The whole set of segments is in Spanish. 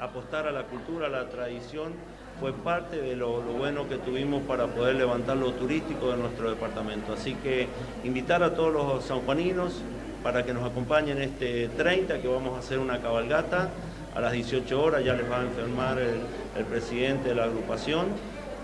apostar a la cultura, a la tradición, fue parte de lo, bueno que tuvimos para poder levantar lo turístico de nuestro departamento. Así que invitar a todos los sanjuaninos para que nos acompañen este 30, que vamos a hacer una cabalgata a las 18 horas, ya les va a enfermar el presidente de la agrupación.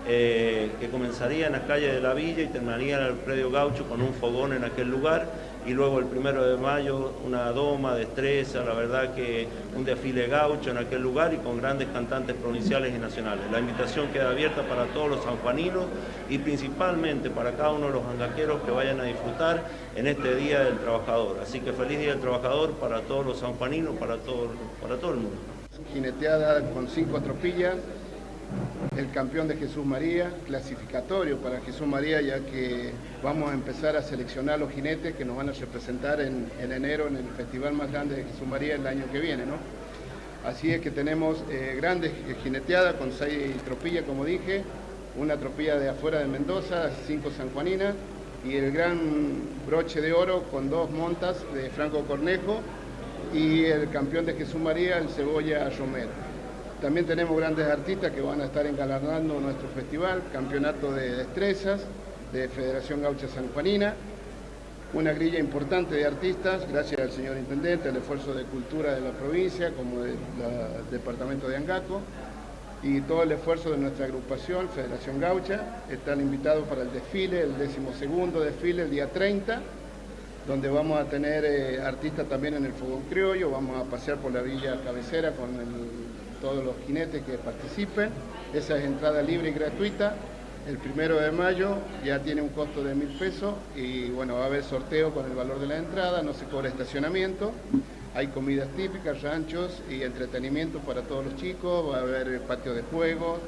Eh, que comenzaría en las calles de la villa y terminaría en el predio gaucho con un fogón en aquel lugar y luego el primero de mayo una doma, destreza, la verdad que un desfile gaucho en aquel lugar y con grandes cantantes provinciales y nacionales. La invitación queda abierta para todos los sanjuaninos y principalmente para cada uno de los angaqueros que vayan a disfrutar en este Día del Trabajador. Así que feliz Día del Trabajador para todos los sanjuaninos, para todo, para todo el mundo. Jineteada con cinco tropillas, el campeón de Jesús María, clasificatorio para Jesús María, ya que vamos a empezar a seleccionar los jinetes que nos van a representar en, enero en el festival más grande de Jesús María el año que viene. ¿no? Así es que tenemos eh, grandes jineteadas con seis tropillas, como dije, una tropilla de afuera de Mendoza, cinco sanjuaninas, y el gran broche de oro con dos montas de Franco Cornejo y el campeón de Jesús María, el Cebolla Romero. También tenemos grandes artistas que van a estar engalanando nuestro festival, campeonato de destrezas de Federación Gaucha San Juanina, una grilla importante de artistas, gracias al señor Intendente, al esfuerzo de cultura de la provincia, como del departamento de Angaco, y todo el esfuerzo de nuestra agrupación, Federación Gaucha. Están invitados para el desfile, el decimosegundo desfile, el día 30, donde vamos a tener eh, artistas también en el Fogón Criollo, vamos a pasear por la villa cabecera con el todos los jinetes que participen. Esa es entrada libre y gratuita. El primero de mayo ya tiene un costo de mil pesos y bueno, va a haber sorteo con el valor de la entrada, no se cobra estacionamiento. Hay comidas típicas, ranchos y entretenimiento para todos los chicos, va a haber patio de juegos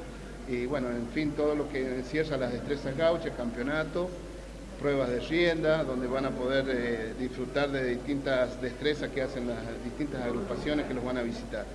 y bueno, en fin, todo lo que encierra las destrezas gauchas, campeonato, pruebas de rienda, donde van a poder eh, disfrutar de distintas destrezas que hacen las distintas agrupaciones que los van a visitar.